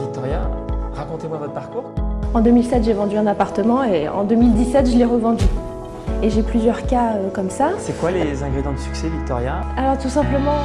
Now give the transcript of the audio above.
Victoria, racontez-moi votre parcours. En 2007, j'ai vendu un appartement et en 2017, je l'ai revendu. Et j'ai plusieurs cas euh, comme ça. C'est quoi les ingrédients de succès Victoria? Alors tout simplement,